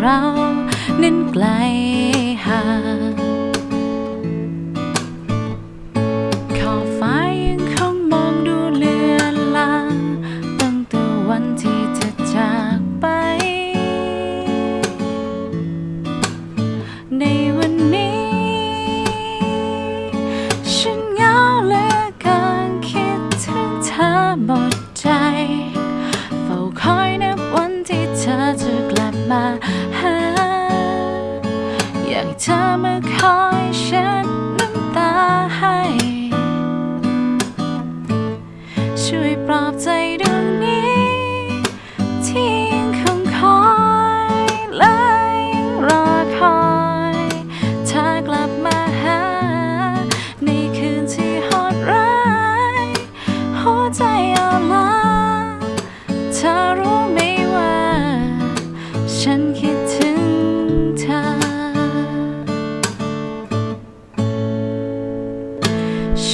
เรานั้นไกลห่าง มาหา อยากให้เธอมาคอยเช็ดน้ำตาให้ ช่วยปลอบใจดวงนี้ ที่ยังคงคอยและยังรอคอยเธอกลับมาหา ในคืนที่โหดร้าย หัวใจอ่อนล้าเธอรู้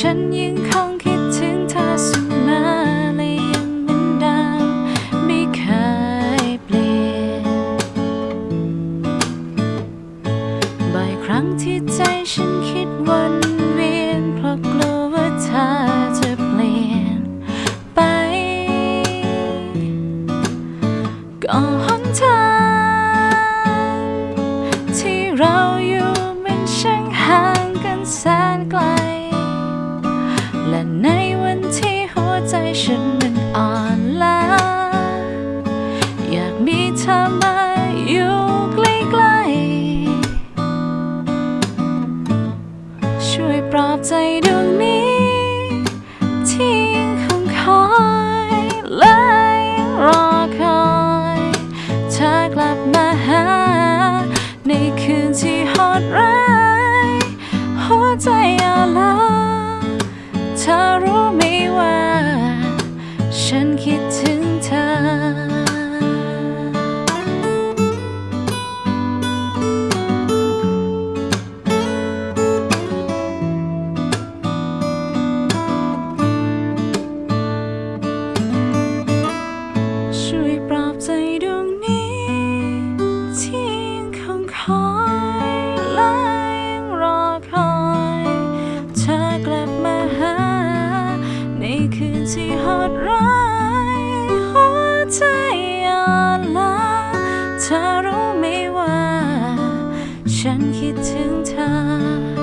ฉันยังคงคิดถึงเธอเสมอและยังเหมือนเดิมไม่เคยเปลี่ยนบ่อยครั้งที่ใจฉันคิดวนเวียนเพราะกลัวว่าเธอจะเปลี่ยนไป ก็หนทางที่เราอยู่มันช่างห่างกันแสนไกล วย ฉันคิดถึงเธอ